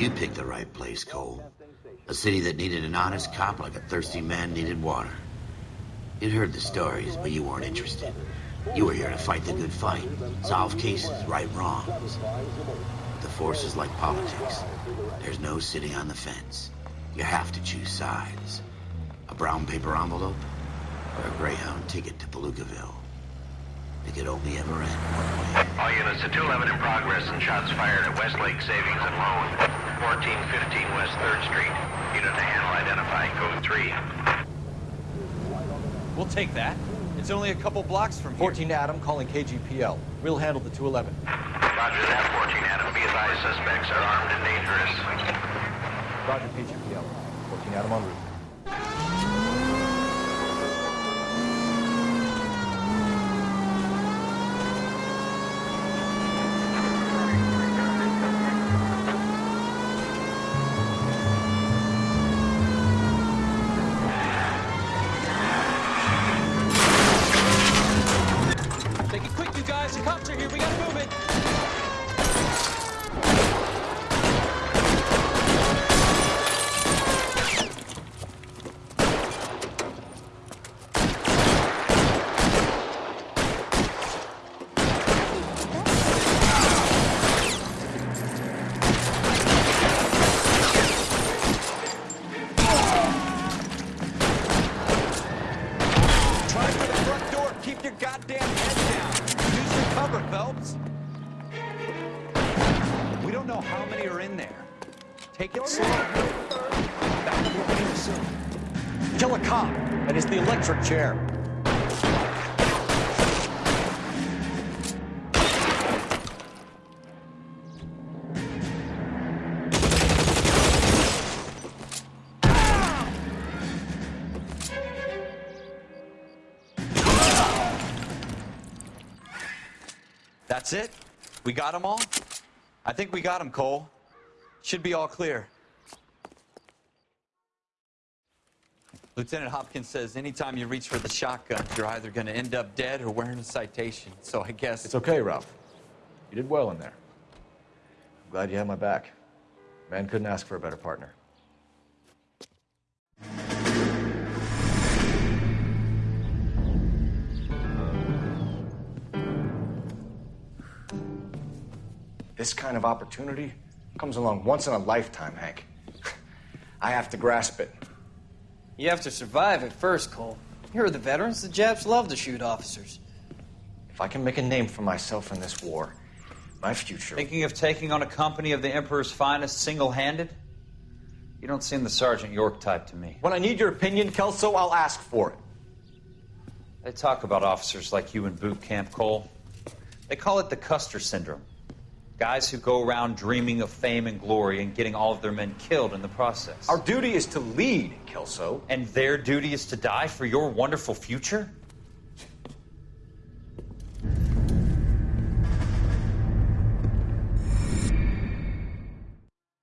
you picked the right place, Cole. A city that needed an honest cop like a thirsty man needed water. You'd heard the stories, but you weren't interested. You were here to fight the good fight, solve cases, right wrongs. The force is like politics. There's no sitting on the fence. You have to choose sides. A brown paper envelope or a Greyhound ticket to Palookaville. It could only ever end one way. All units to 211 in progress and shots fired at Westlake Savings and Loan, 1415 West 3rd Street. Unit to handle identifying code 3. We'll take that. It's only a couple blocks from here. 14 Adam calling KGPL. We'll handle the 211. Roger that, 14 Adam. Be advised suspects are armed and dangerous. Roger KGPL. 14 Adam en route. Your goddamn head down. Use your cover, Phelps. We don't know how many are in there. Take it slow. Back to we assumed. Kill a cop. and it's the electric chair. That's it? We got them all? I think we got them, Cole. Should be all clear. Lieutenant Hopkins says anytime you reach for the shotgun, you're either going to end up dead or wearing a citation. So I guess It's okay, Ralph. You did well in there. I'm glad you had my back. Man couldn't ask for a better partner. This kind of opportunity comes along once in a lifetime, Hank. I have to grasp it. You have to survive at first, Cole. Here are the veterans. The Japs love to shoot officers. If I can make a name for myself in this war, my future. Thinking of taking on a company of the Emperor's finest single handed? You don't seem the Sergeant York type to me. When I need your opinion, Kelso, I'll ask for it. They talk about officers like you in boot camp, Cole. They call it the Custer syndrome. Guys who go around dreaming of fame and glory and getting all of their men killed in the process. Our duty is to lead, Kelso. and their duty is to die for your wonderful future?